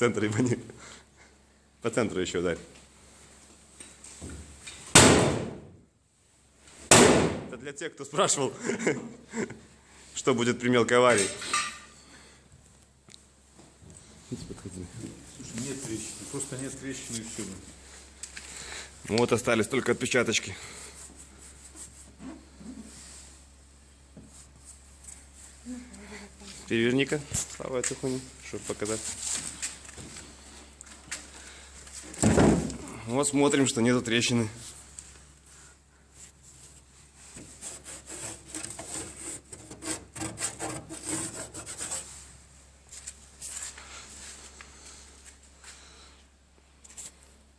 центр ебани. По центру еще ударь. Это для тех, кто спрашивал, что будет при мелкой аварии. Слушай, нет трещины, просто нет трещины и все. Ну вот остались только отпечаточки. Переверни-ка, Слава, эту хуйню, чтобы показать. Вот смотрим, что нету трещины.